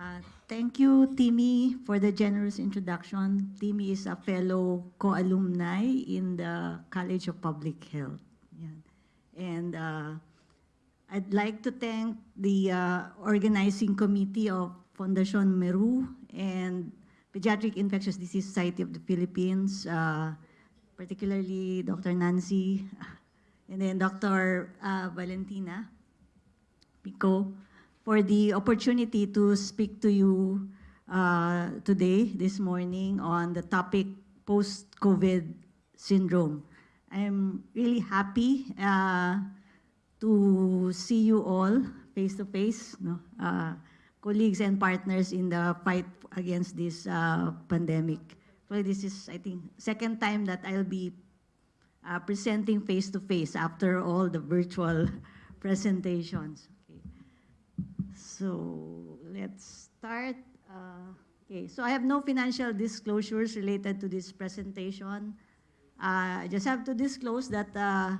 Uh, Thank you, Timmy, for the generous introduction. Timmy is a fellow co-alumni in the College of Public Health. Yan. And uh, I'd like to thank the uh, organizing committee of Fondation Mérieux and Pediatric Infectious Disease Society of the Philippines, uh, particularly Dr. Nancy, and then Dr. uh, Valentina Pico, for the opportunity to speak to you uh, today, this morning, on the topic post-COVID syndrome. I'm really happy uh, to see you all face-to-face, no? uh, colleagues and partners in the fight against this uh, pandemic. So this is, I think, second time that I'll be uh, presenting face-to-face after all the virtual presentations. So let's start. Uh, okay, so I have no financial disclosures related to this presentation. Uh, I just have to disclose that uh,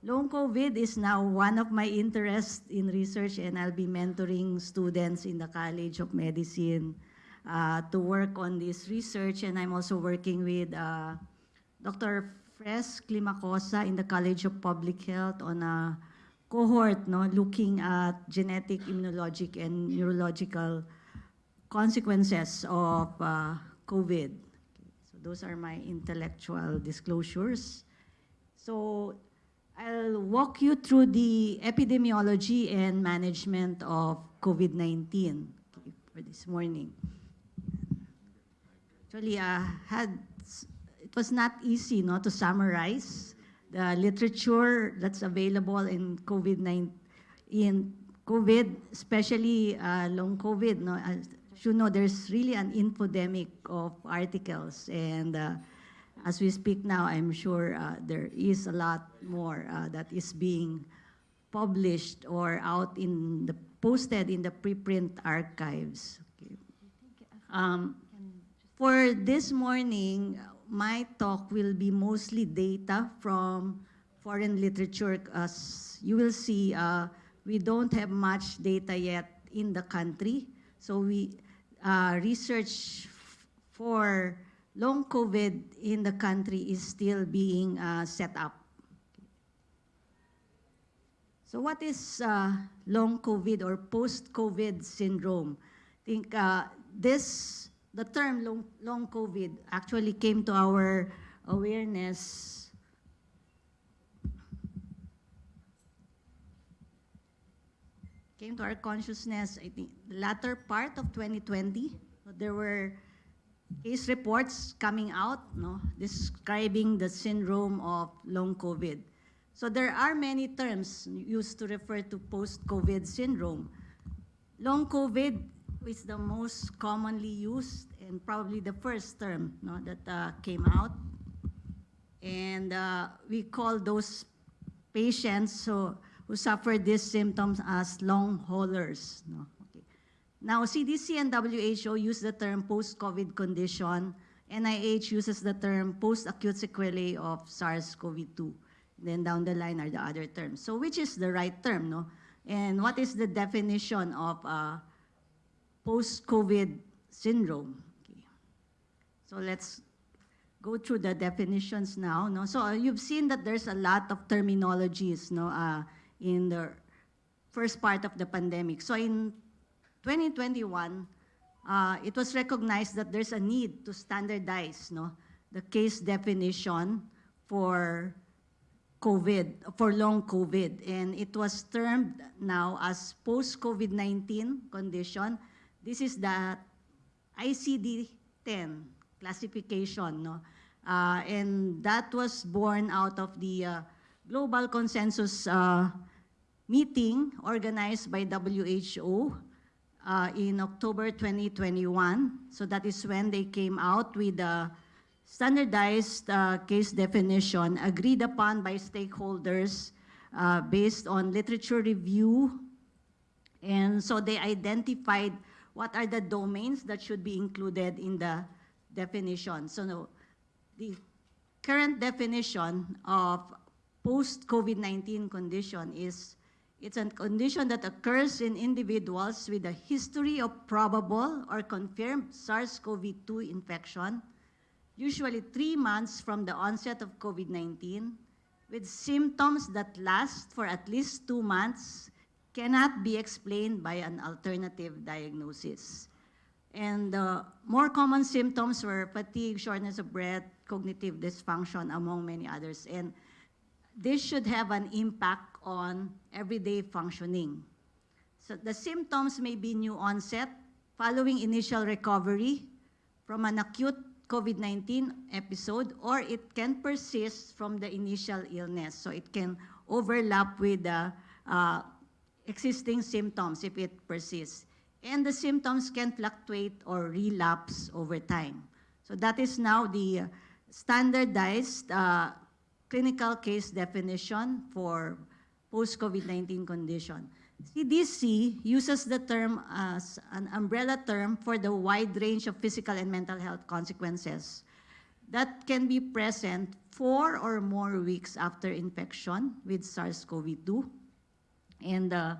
long COVID is now one of my interests in research and I'll be mentoring students in the College of Medicine uh, to work on this research and I'm also working with uh, Dr. Fres Climacosa in the College of Public Health on a cohort no, looking at genetic, immunologic, and neurological consequences of uh, COVID. So those are my intellectual disclosures. So I'll walk you through the epidemiology and management of COVID-19 for this morning. Actually, I had, it was not easy no, to summarize the literature that's available in COVID-19, in COVID, especially uh, long COVID. No, as you know, there's really an infodemic of articles and uh, as we speak now, I'm sure uh, there is a lot more uh, that is being published or out in the posted in the preprint archives. Okay. Um, for this morning, my talk will be mostly data from foreign literature. As you will see, uh, we don't have much data yet in the country. So we uh, research for long COVID in the country is still being uh, set up. So what is uh, long COVID or post-COVID syndrome? I think uh, this, the term long, long COVID actually came to our awareness came to our consciousness, I think, the latter part of 2020. There were case reports coming out no, describing the syndrome of long COVID. So there are many terms used to refer to post-COVID syndrome. Long COVID is the most commonly used and probably the first term no, that uh, came out. And uh, we call those patients who, who suffer these symptoms as long haulers. No? Okay. Now, CDC and WHO use the term post-COVID condition. NIH uses the term post-acute sequelae of SARS-CoV-2. Then down the line are the other terms. So which is the right term, no? And what is the definition of uh, post-COVID syndrome? Okay. So let's go through the definitions now. No? So uh, you've seen that there's a lot of terminologies no, uh, in the first part of the pandemic. So in 2021, uh, it was recognized that there's a need to standardize no, the case definition for COVID, for long COVID. And it was termed now as post-COVID-19 condition. This is the ICD-10 classification. No? Uh, and that was born out of the uh, global consensus uh, meeting organized by WHO uh, in October 2021. So that is when they came out with the standardized uh, case definition agreed upon by stakeholders uh, based on literature review. And so they identified what are the domains that should be included in the definition. So no, the current definition of post-COVID-19 condition is It's a condition that occurs in individuals with a history of probable or confirmed SARS-CoV-2 infection, usually three months from the onset of COVID-19, with symptoms that last for at least two months, cannot be explained by an alternative diagnosis. And the more common symptoms were fatigue, shortness of breath, cognitive dysfunction, among many others. And this should have an impact on everyday functioning. So the symptoms may be new onset, following initial recovery from an acute COVID-19 episode, or it can persist from the initial illness. So it can overlap with the uh, existing symptoms if it persists. And the symptoms can fluctuate or relapse over time. So that is now the standardized uh, clinical case definition for post-COVID-19 condition. CDC uses the term as an umbrella term for the wide range of physical and mental health consequences that can be present four or more weeks after infection with SARS-CoV-2. And uh,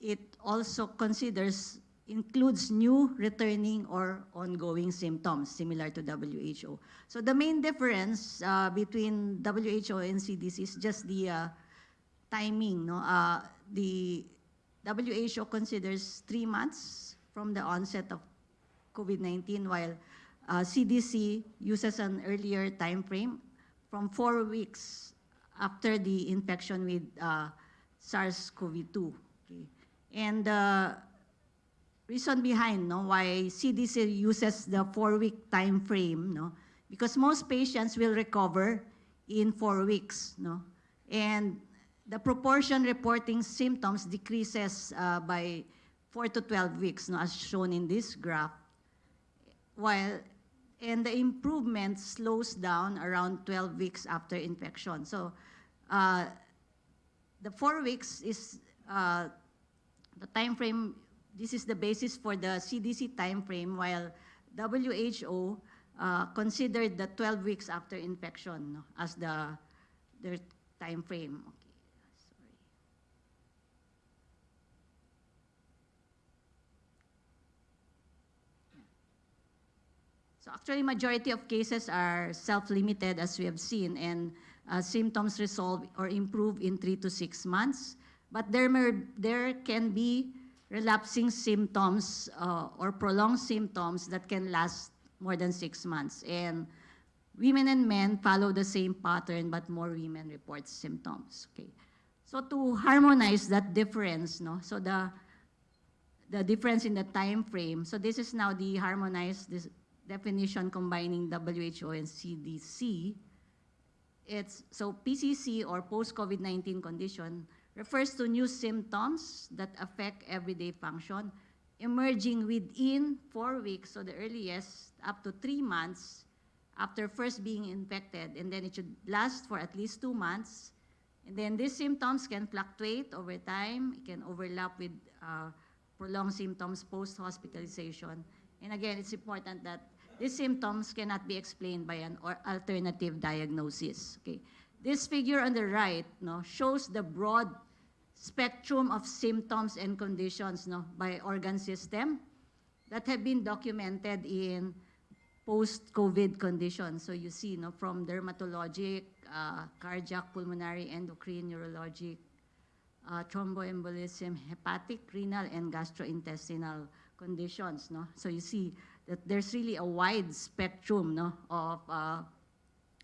it also considers, includes new, returning, or ongoing symptoms, similar to WHO. So the main difference uh, between WHO and CDC is just the uh, timing. No? Uh, the WHO considers three months from the onset of COVID-19, while uh, CDC uses an earlier time frame from four weeks after the infection with uh, SARS-CoV-2. Okay. And the reason behind no, why CDC uses the four-week time frame, no, because most patients will recover in four weeks. No? And the proportion reporting symptoms decreases uh, by 4 to 12 weeks, no, as shown in this graph, while and the improvement slows down around 12 weeks after infection. So uh, the four weeks is uh, the time frame, this is the basis for the CDC time frame, while WHO uh, considered the 12 weeks after infection no, as the their time frame. So actually, majority of cases are self-limited, as we have seen, and uh, symptoms resolve or improve in three to six months. But there, may, there can be relapsing symptoms uh, or prolonged symptoms that can last more than six months. And women and men follow the same pattern, but more women report symptoms. Okay. So to harmonize that difference, no, so the the difference in the time frame. So this is now the harmonized definition combining WHO and CDC. It's, so PCC or post-COVID-19 condition refers to new symptoms that affect everyday function emerging within four weeks, so the earliest up to three months after first being infected, and then it should last for at least two months. And then these symptoms can fluctuate over time. It can overlap with uh, prolonged symptoms post-hospitalization. And again, it's important that these symptoms cannot be explained by an or alternative diagnosis. Okay. This figure on the right no, shows the broad spectrum of symptoms and conditions no, by organ system that have been documented in post-COVID conditions. So you see no, from dermatologic, uh, cardiac, pulmonary, endocrine, neurologic, uh, thromboembolism, hepatic, renal, and gastrointestinal conditions. No? So you see that there's really a wide spectrum no, of uh,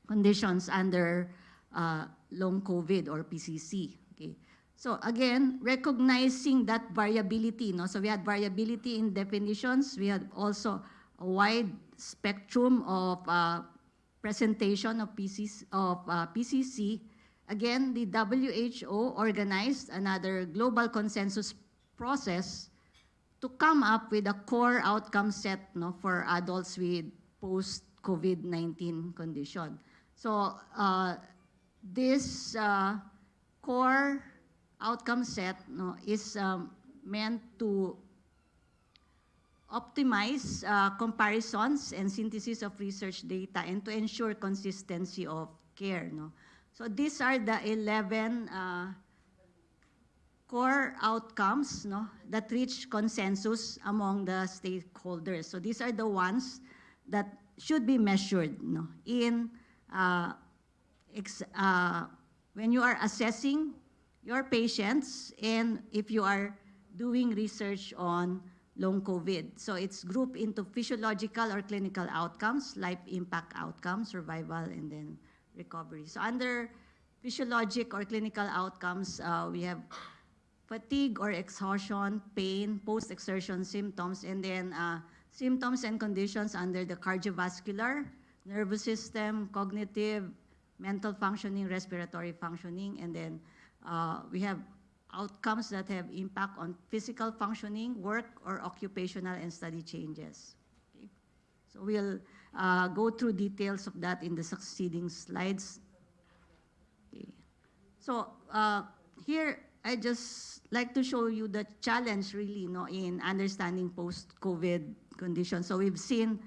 conditions under uh, long COVID or PCC. Okay. So again, recognizing that variability. No? So we had variability in definitions. We had also a wide spectrum of uh, presentation of, PCC, of uh, PCC. Again, the WHO organized another global consensus process to come up with a core outcome set no, for adults with post-COVID-19 condition. So uh, this uh, core outcome set no, is um, meant to optimize uh, comparisons and synthesis of research data and to ensure consistency of care. No? So these are the 11 uh, core outcomes no, that reach consensus among the stakeholders. So these are the ones that should be measured no, in uh, uh, when you are assessing your patients and if you are doing research on long COVID. So it's grouped into physiological or clinical outcomes, life impact outcomes, survival, and then recovery. So under physiologic or clinical outcomes, uh, we have fatigue or exhaustion, pain, post-exertion symptoms, and then uh, symptoms and conditions under the cardiovascular, nervous system, cognitive, mental functioning, respiratory functioning, and then uh, we have outcomes that have impact on physical functioning, work, or occupational and study changes. Okay? So we'll uh, go through details of that in the succeeding slides. Okay. So uh, here, I just like to show you the challenge really no, in understanding post-COVID conditions. So we've seen,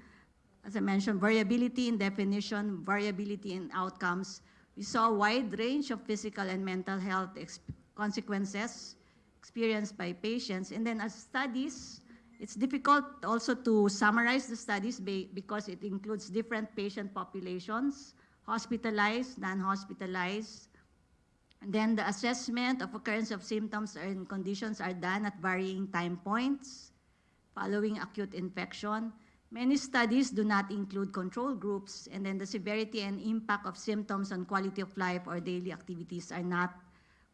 as I mentioned, variability in definition, variability in outcomes. We saw a wide range of physical and mental health ex- consequences experienced by patients. And then as studies, it's difficult also to summarize the studies because it includes different patient populations, hospitalized, non-hospitalized, then the assessment of occurrence of symptoms and conditions are done at varying time points following acute infection. Many studies do not include control groups, and then the severity and impact of symptoms on quality of life or daily activities are not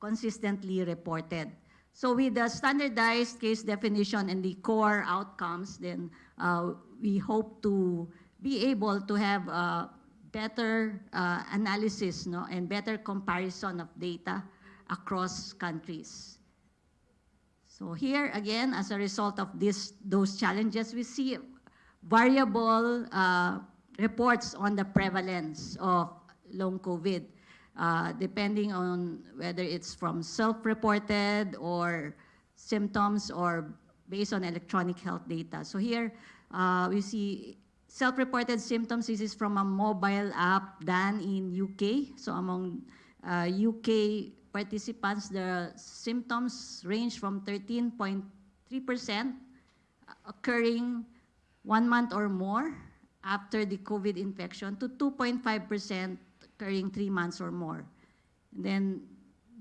consistently reported. So with the standardized case definition and the core outcomes, then uh, we hope to be able to have uh, better uh, analysis no, and better comparison of data across countries. So here again, as a result of this, those challenges, we see variable uh, reports on the prevalence of long COVID, uh, depending on whether it's from self-reported or symptoms or based on electronic health data. So here uh, we see self-reported symptoms. This is from a mobile app done in UK. So among uh, UK participants, the symptoms range from 13.3% occurring one month or more after the COVID infection to 2.5% occurring three months or more. And then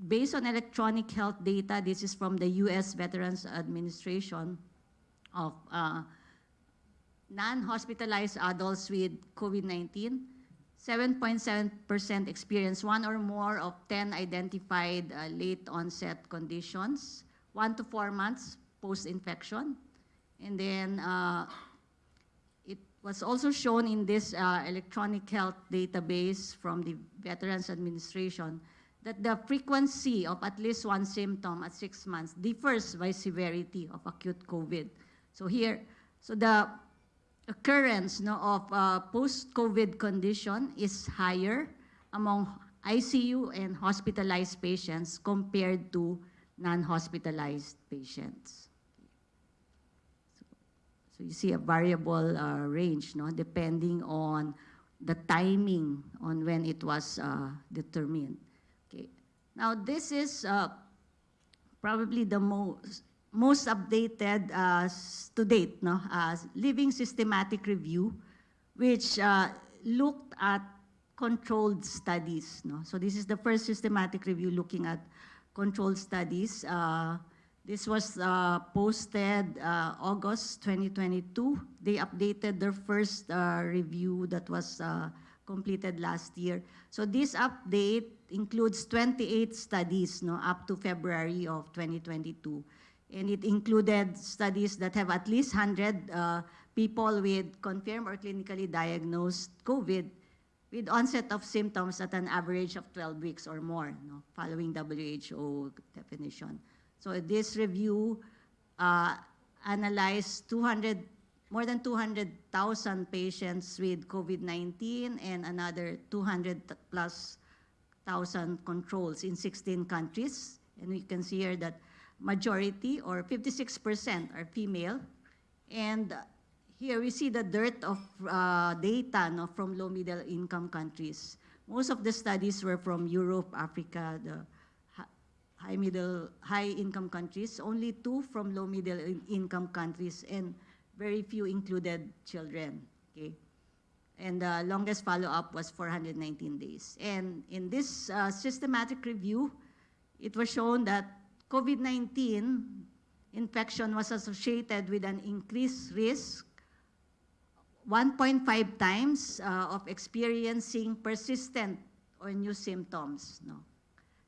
based on electronic health data, this is from the US Veterans Administration of uh, non-hospitalized adults with COVID-19, 7.7% experience one or more of 10 identified uh, late onset conditions, one to four months post-infection. And then uh, it was also shown in this uh, electronic health database from the Veterans Administration that the frequency of at least one symptom at six months differs by severity of acute COVID. So here, so the occurrence no, of uh, post-COVID condition is higher among ICU and hospitalized patients compared to non-hospitalized patients. So, so you see a variable uh, range no, depending on the timing on when it was uh, determined. Okay. Now this is uh, probably the most most updated uh, to date, no, uh, living systematic review, which uh, looked at controlled studies. No? So this is the first systematic review looking at controlled studies. Uh, this was uh, posted uh, August 2022. They updated their first review that was completed last year. So this update includes 28 studies no, up to February of 2022 and it included studies that have at least 100 uh, people with confirmed or clinically diagnosed COVID with onset of symptoms at an average of 12 weeks or more, following WHO definition. So this review uh, analyzed 200, more than 200,000 patients with COVID-19 and another 200 plus thousand controls in 16 countries. And we can see here that majority or 56% are female. And here we see the dearth of uh, data no, from low middle income countries. Most of the studies were from Europe, Africa, the high middle, high income countries, only two from low middle in- income countries, and very few included children. Okay, and the longest follow-up was 419 days. And in this uh, systematic review, it was shown that COVID-19 infection was associated with an increased risk 1.5 times uh, of experiencing persistent or new symptoms no,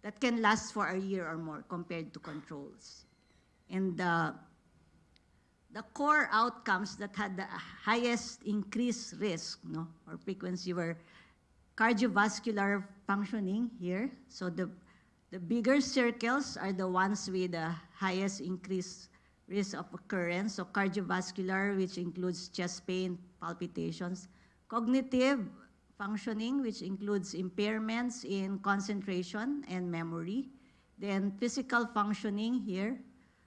that can last for a year or more compared to controls. And uh, the core outcomes that had the highest increased risk no, or frequency were cardiovascular functioning here. So the, the bigger circles are the ones with the highest increased risk of occurrence. So cardiovascular, which includes chest pain, palpitations. Cognitive functioning, which includes impairments in concentration and memory. Then physical functioning here,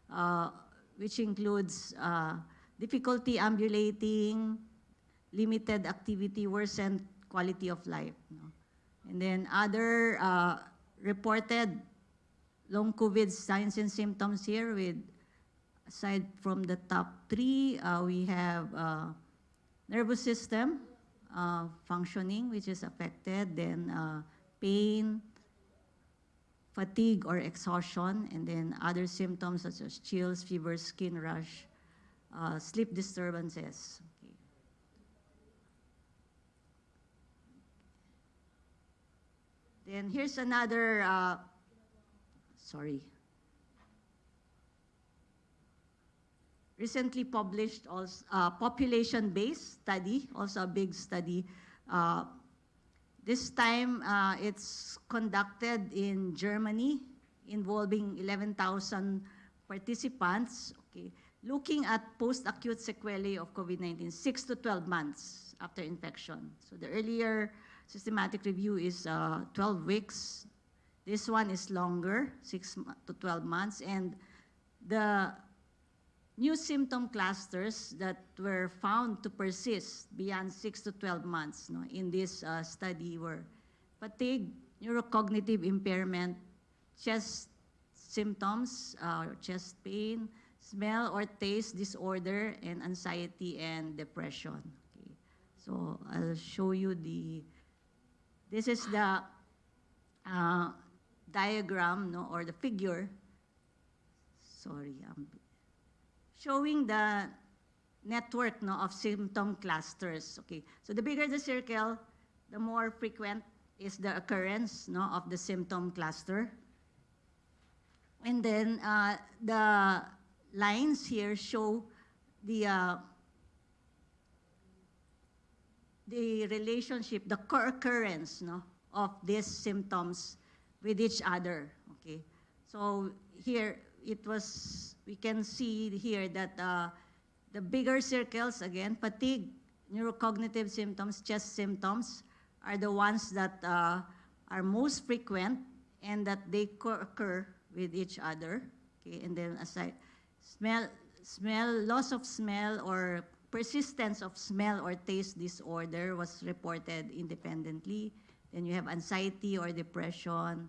uh, which includes uh, difficulty ambulating, limited activity, worsened quality of life. no? And then other uh, reported long COVID signs and symptoms here with, aside from the top three, uh, we have uh, nervous system uh, functioning, which is affected, then uh, pain, fatigue or exhaustion, and then other symptoms such as chills, fever, skin rash, uh, sleep disturbances. Okay. Then here's another, uh, sorry. Recently published also, uh, population-based study, also a big study. Uh, this time, uh, it's conducted in Germany, involving 11,000 participants, okay, looking at post-acute sequelae of COVID-19, 6 to 12 months after infection. So the earlier systematic review is uh, 12 weeks. This one is longer, 6 to 12 months, and the new symptom clusters that were found to persist beyond 6 to 12 months no, in this uh, study were fatigue, neurocognitive impairment, chest symptoms, uh, chest pain, smell or taste disorder, and anxiety and depression. Okay. So I'll show you the, this is the uh, diagram no, or the figure. Sorry, I'm showing the network no, of symptom clusters. Okay, so the bigger the circle, the more frequent is the occurrence no, of the symptom cluster. And then uh, the lines here show the uh, the relationship, the co-occurrence no, of these symptoms with each other. Okay, so here it was, we can see here that uh, the bigger circles, again, fatigue, neurocognitive symptoms, chest symptoms, are the ones that uh, are most frequent and that they co-occur with each other. Okay, and then aside, smell, smell, loss of smell or persistence of smell or taste disorder was reported independently. Then you have anxiety or depression,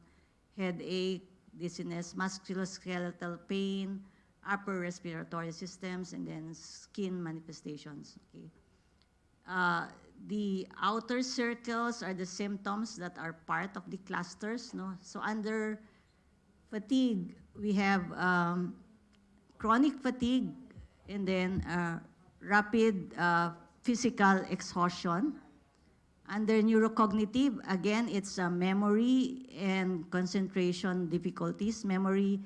headache, dizziness, musculoskeletal pain, upper respiratory systems, and then skin manifestations. Okay. Uh, the outer circles are the symptoms that are part of the clusters. No? So under fatigue, we have um, chronic fatigue, and then uh, rapid uh, physical exhaustion. Under neurocognitive, again, it's uh, memory and concentration difficulties, memory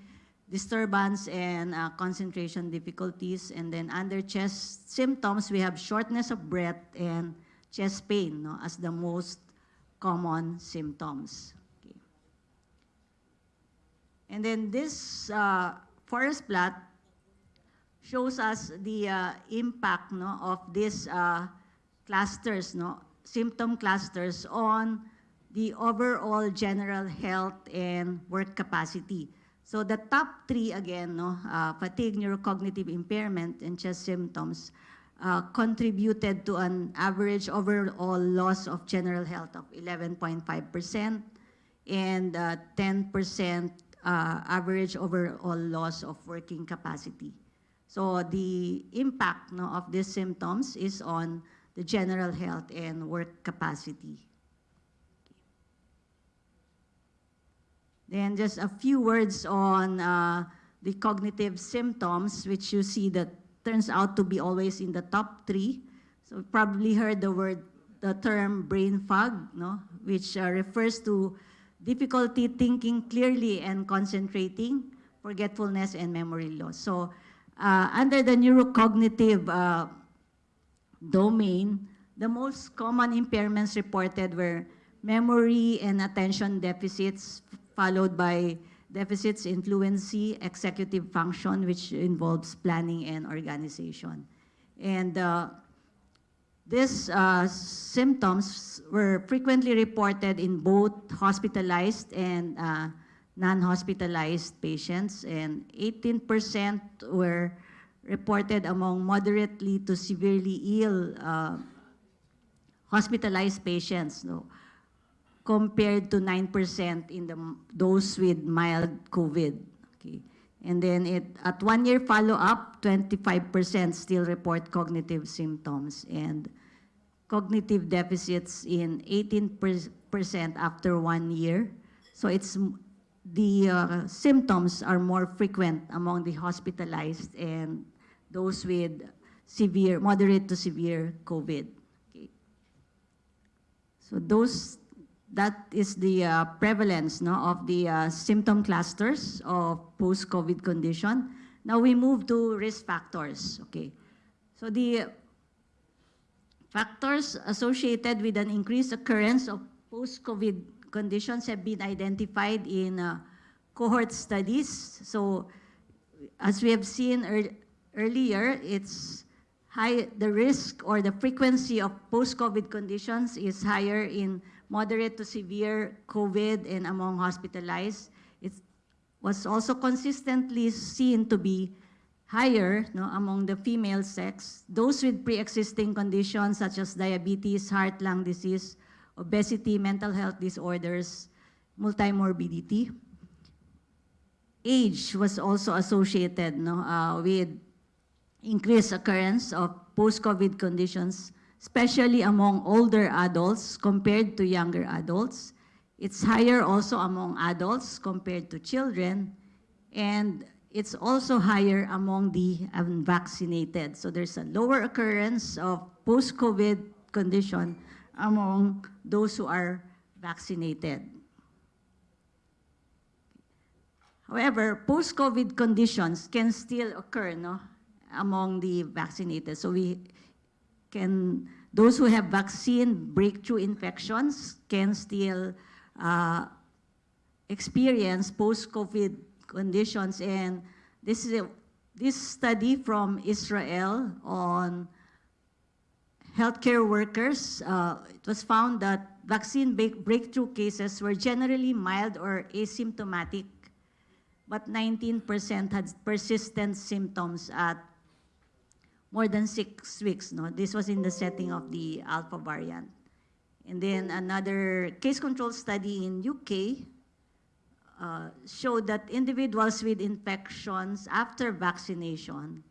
disturbance and uh, concentration difficulties. And then under chest symptoms, we have shortness of breath and chest pain no, as the most common symptoms. Okay. And then this uh, forest plot shows us the uh, impact no, of these uh, clusters, no, symptom clusters on the overall general health and work capacity. So the top three, again, no, uh, fatigue, neurocognitive impairment, and chest symptoms, uh, contributed to an average overall loss of general health of 11.5% and 10% uh, average overall loss of working capacity. So the impact no, of these symptoms is on the general health and work capacity. Then just a few words on uh, the cognitive symptoms, which you see that turns out to be always in the top three. So you probably heard the word, the term brain fog, no? which uh, refers to difficulty thinking clearly and concentrating, forgetfulness, and memory loss. So uh, under the neurocognitive uh, domain, the most common impairments reported were memory and attention deficits, followed by deficits in fluency, executive function, which involves planning and organization. And uh, these uh, symptoms were frequently reported in both hospitalized and uh, non-hospitalized patients, and 18% were reported among moderately to severely ill uh, hospitalized patients, no, compared to 9% in the, those with mild COVID. Okay. And then it, at one year follow-up, 25% still report cognitive symptoms and cognitive deficits in 18% after one year. So it's the uh, symptoms are more frequent among the hospitalized and those with severe, moderate to severe COVID. Okay. So those, that is the uh, prevalence no, of the uh, symptom clusters of post-COVID condition. Now we move to risk factors, okay. So the factors associated with an increased occurrence of post-COVID conditions have been identified in uh, cohort studies. So as we have seen ear earlier, it's high, the risk or the frequency of post-COVID conditions is higher in moderate to severe COVID and among hospitalized. It was also consistently seen to be higher no, among the female sex, those with pre-existing conditions such as diabetes, heart, lung disease, obesity, mental health disorders, multimorbidity. Age was also associated no, uh, with increased occurrence of post-COVID conditions, especially among older adults compared to younger adults. It's higher also among adults compared to children, and it's also higher among the unvaccinated. So there's a lower occurrence of post-COVID condition among those who are vaccinated. However, post-COVID conditions can still occur no, among the vaccinated. So we can, those who have vaccine breakthrough infections can still uh, experience post-COVID conditions. And this is a, this study from Israel on healthcare workers, uh, it was found that vaccine breakthrough cases were generally mild or asymptomatic, but 19% had persistent symptoms at more than six weeks. No? This was in the setting of the alpha variant. And then another case control study in UK uh, showed that individuals with infections after vaccination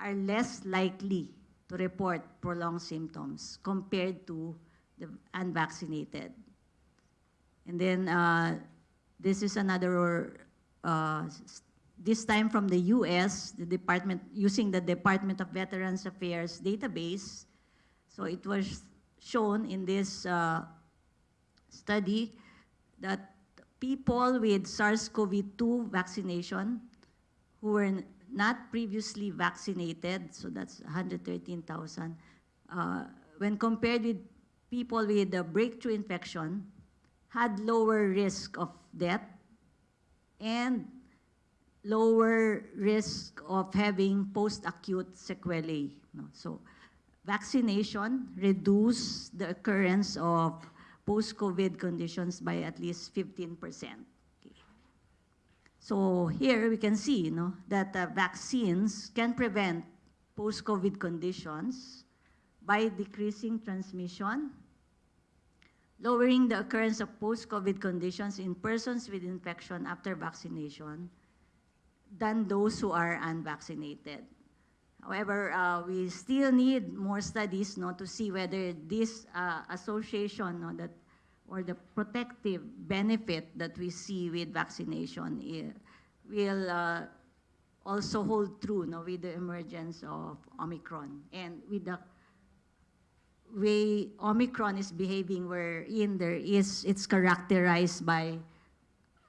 are less likely to report prolonged symptoms compared to the unvaccinated. And then uh, this is another, uh, this time from the US, the department, using the Department of Veterans Affairs database. So it was shown in this uh, study that people with SARS-CoV-2 vaccination who were not previously vaccinated, so that's 113,000, uh, when compared with people with a breakthrough infection, had lower risk of death and lower risk of having post-acute sequelae. So vaccination reduced the occurrence of post-COVID conditions by at least 15 percent. So here we can see you know, that uh, vaccines can prevent post-COVID conditions by decreasing transmission, lowering the occurrence of post-COVID conditions in persons with infection after vaccination than those who are unvaccinated. However, uh, we still need more studies no, to see whether this uh, association no, that, or the protective benefit that we see with vaccination eh, will uh, also hold true no, with the emergence of Omicron and with the way Omicron is behaving wherein there is, it's characterized by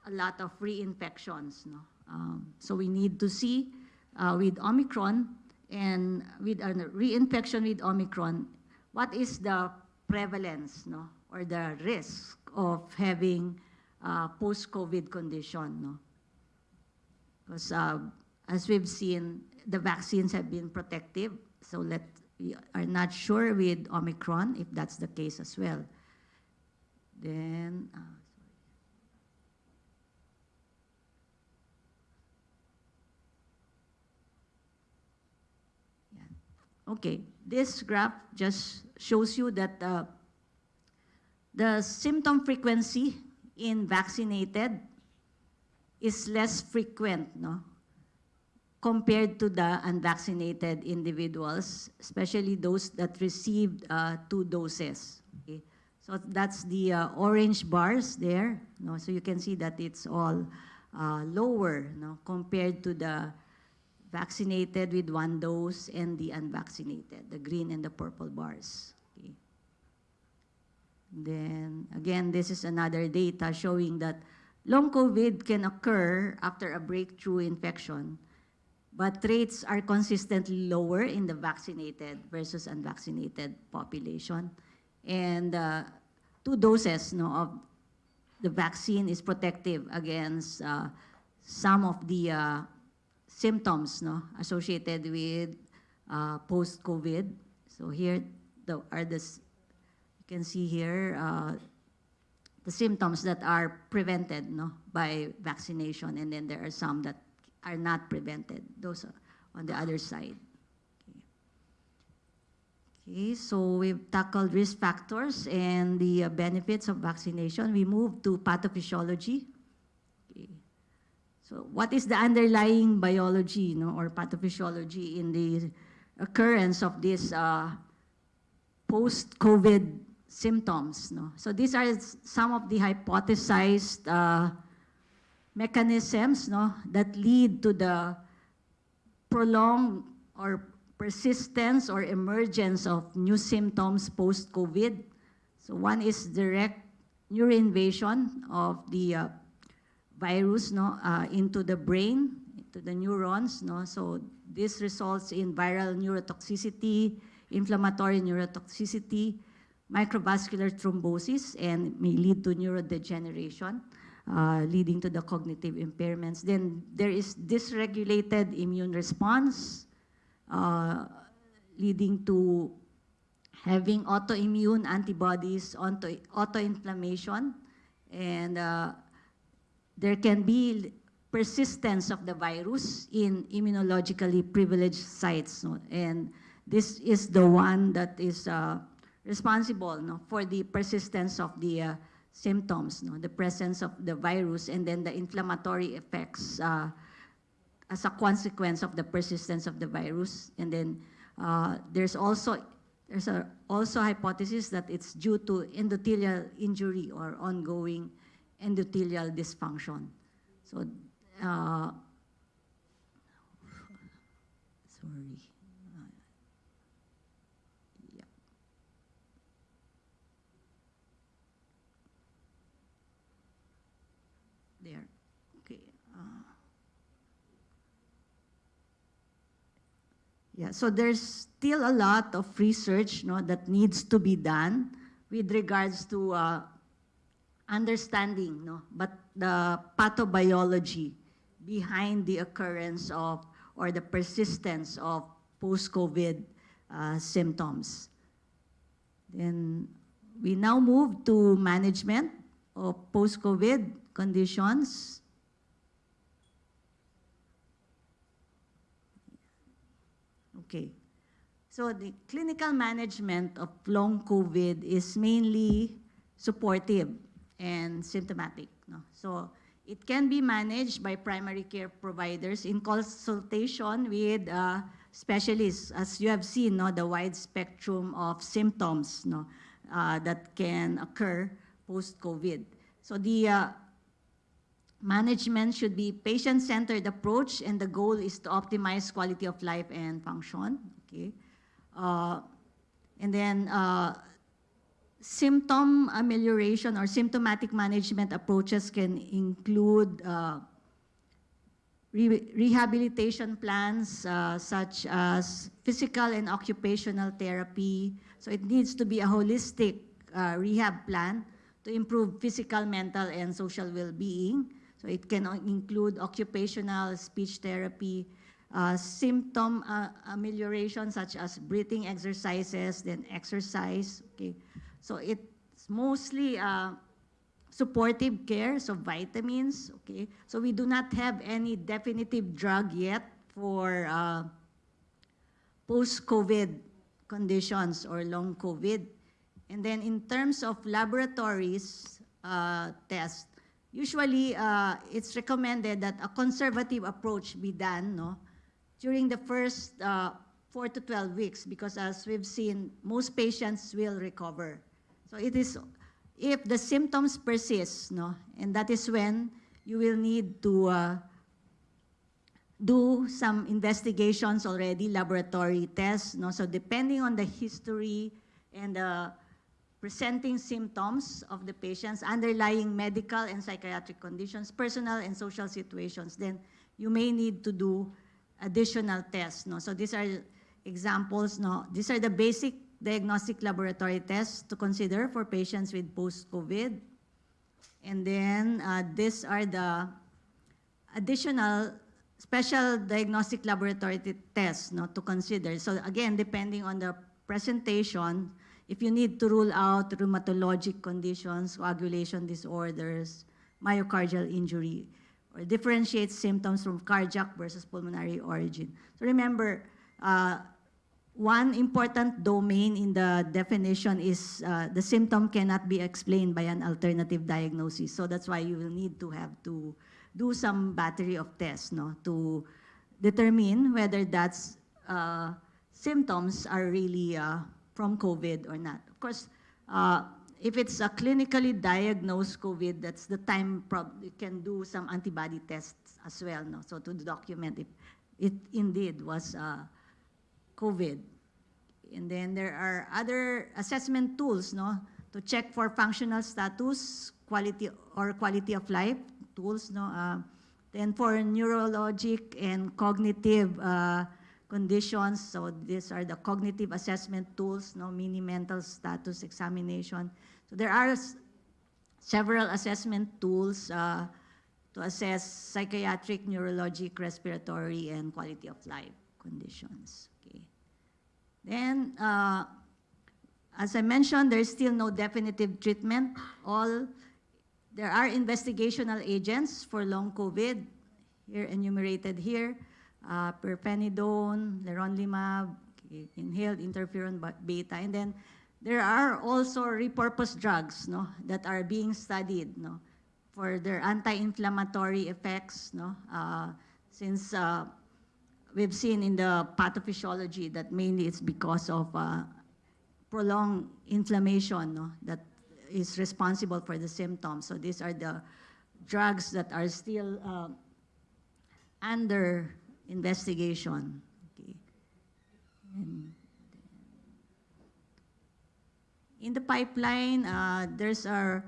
a lot of reinfections. No? Um, so we need to see uh, with Omicron and with a reinfection with Omicron, what is the prevalence no? Or the risk of having uh, post-COVID condition. No? Because uh, as we've seen, the vaccines have been protective, so let, we are not sure with Omicron if that's the case as well. Then, uh. Yeah. Okay, this graph just shows you that uh, the symptom frequency in vaccinated is less frequent, no? compared to the unvaccinated individuals, especially those that received uh, two doses. Okay? So that's the uh, orange bars there. No? So you can see that it's all uh, lower no? compared to the vaccinated with one dose and the unvaccinated, the green and the purple bars. Then again, this is another data showing that long COVID can occur after a breakthrough infection but rates are consistently lower in the vaccinated versus unvaccinated population. And uh, two doses no, of the vaccine is protective against uh, some of the uh, symptoms no, associated with uh, post-COVID. So here the, are the, can see here uh, the symptoms that are prevented no, by vaccination, and then there are some that are not prevented. Those on the other side. Okay, so we've tackled risk factors and the uh, benefits of vaccination. We move to pathophysiology. Okay. So what is the underlying biology no, or pathophysiology in the occurrence of this uh, post-COVID symptoms? No? So these are some of the hypothesized uh, mechanisms no, that lead to the prolonged or persistence or emergence of new symptoms post-COVID. So one is direct neuroinvasion of the uh, virus no, uh, into the brain, into the neurons. No? So this results in viral neurotoxicity, inflammatory neurotoxicity, microvascular thrombosis, and may lead to neurodegeneration uh, leading to the cognitive impairments. Then there is dysregulated immune response, uh, leading to having autoimmune antibodies, auto autoinflammation, and uh, there can be persistence of the virus in immunologically privileged sites. And this is the one that is uh, responsible no, for the persistence of the uh, symptoms, no? the presence of the virus and then the inflammatory effects uh, as a consequence of the persistence of the virus. And then uh, there's also there's a, also hypothesis that it's due to endothelial injury or ongoing endothelial dysfunction. So, uh, sorry. there. Okay. Uh, yeah, so there's still a lot of research no, that needs to be done with regards to uh, understanding, no, but the pathobiology behind the occurrence of or the persistence of post-COVID uh, symptoms. Then we now move to management of post-COVID conditions. Okay. So the clinical management of long COVID is mainly supportive and symptomatic. No? So it can be managed by primary care providers in consultation with uh, specialists, as you have seen, no, the wide spectrum of symptoms no, uh, that can occur post-COVID. So the uh, management should be patient-centered approach, and the goal is to optimize quality of life and function. Okay, uh, and then uh, symptom amelioration or symptomatic management approaches can include uh, re rehabilitation plans uh, such as physical and occupational therapy. So it needs to be a holistic uh, rehab plan to improve physical, mental, and social well-being. So it can include occupational speech therapy, uh, symptom uh, amelioration such as breathing exercises, then exercise. Okay, so it's mostly uh, supportive care, so vitamins. Okay, so we do not have any definitive drug yet for uh, post-COVID conditions or long COVID. And then in terms of laboratories uh, tests, usually uh, it's recommended that a conservative approach be done no, during the first uh, 4 to 12 weeks because as we've seen, most patients will recover. So it is, if the symptoms persist, no, and that is when you will need to uh, do some investigations already, laboratory tests. No? So depending on the history and the presenting symptoms of the patients, underlying medical and psychiatric conditions, personal and social situations, then you may need to do additional tests. No? So these are examples. No? These are the basic diagnostic laboratory tests to consider for patients with post-COVID. And then uh, these are the additional special diagnostic laboratory tests no, to consider. So again, depending on the presentation, if you need to rule out rheumatologic conditions, coagulation disorders, myocardial injury, or differentiate symptoms from cardiac versus pulmonary origin. So remember, uh, one important domain in the definition is uh, the symptom cannot be explained by an alternative diagnosis. So that's why you will need to have to do some battery of tests no, to determine whether that's uh, symptoms are really uh, from COVID or not. Of course, uh, if it's a clinically diagnosed COVID, that's the time you can do some antibody tests as well, no? so to document if it indeed was uh, COVID. And then there are other assessment tools no, to check for functional status, quality or quality of life tools. No? Uh, then for neurologic and cognitive uh, conditions. So these are the cognitive assessment tools, no mini mental status examination. So there are several assessment tools uh, to assess psychiatric, neurologic, respiratory, and quality of life conditions. Okay. Then, uh, as I mentioned, there's still no definitive treatment. All there are investigational agents for long COVID, here enumerated here uh, pirfenidone, leronlimab, inhaled interferon beta, and then there are also repurposed drugs no, that are being studied no, for their anti-inflammatory effects. No, uh, since uh, we've seen in the pathophysiology that mainly it's because of uh, prolonged inflammation no, that is responsible for the symptoms. So these are the drugs that are still uh, under investigation. Okay. And in the pipeline, uh, there's a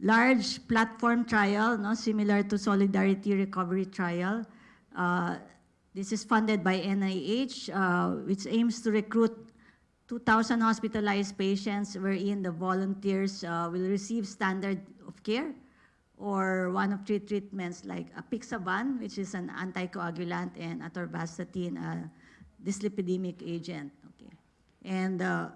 large platform trial, no, similar to Solidarity Recovery Trial. Uh, this is funded by NIH, uh, which aims to recruit 2,000 hospitalized patients wherein the volunteers uh, will receive standard of care or one of three treatments like apixaban, which is an anticoagulant, and atorvastatin, a dyslipidemic agent. Okay. And uh,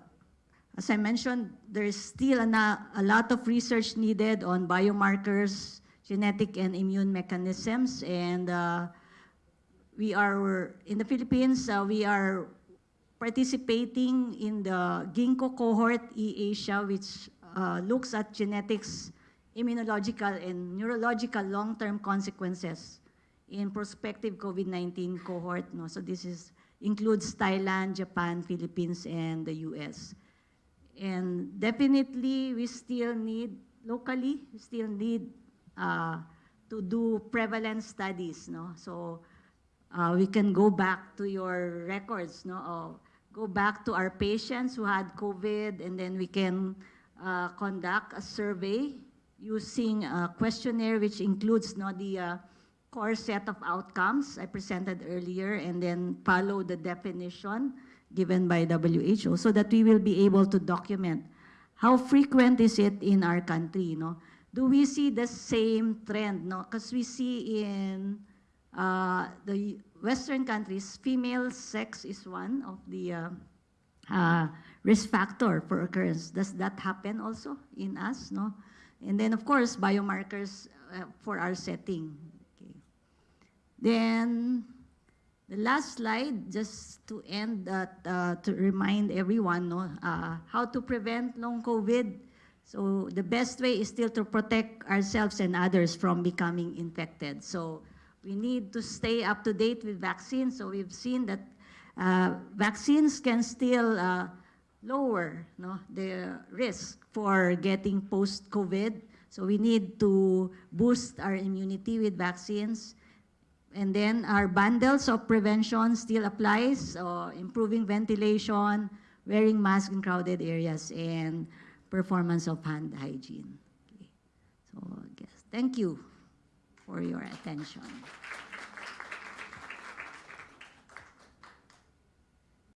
as I mentioned, there is still a, a, lot of research needed on biomarkers, genetic and immune mechanisms, and uh, we are, in the Philippines, uh, we are participating in the Ginkgo cohort E-Asia, which uh, looks at genetics, immunological, and neurological long-term consequences in prospective COVID-19 cohort. No? So this is, includes Thailand, Japan, Philippines, and the US. And definitely, we still need, locally, we still need uh, to do prevalence studies. No? So uh, we can go back to your records, no? Of, go back to our patients who had COVID, and then we can uh, conduct a survey using a questionnaire which includes no, the uh, core set of outcomes I presented earlier, and then follow the definition given by WHO so that we will be able to document how frequent is it in our country, no? Do we see the same trend, no? Because we see in uh, the Western countries, female sex is one of the uh, uh, risk factor for occurrence. Does that happen also in us, no? And then, of course, biomarkers uh, for our setting. Okay. Then, the last slide, just to end that, uh, to remind everyone no, uh, how to prevent long COVID. So the best way is still to protect ourselves and others from becoming infected. So we need to stay up to date with vaccines. So we've seen that uh, vaccines can still uh, lower no, the risk for getting post-COVID. So we need to boost our immunity with vaccines. And then our bundles of prevention still applies, so improving ventilation, wearing masks in crowded areas, and performance of hand hygiene. Okay. So guess, thank you for your attention.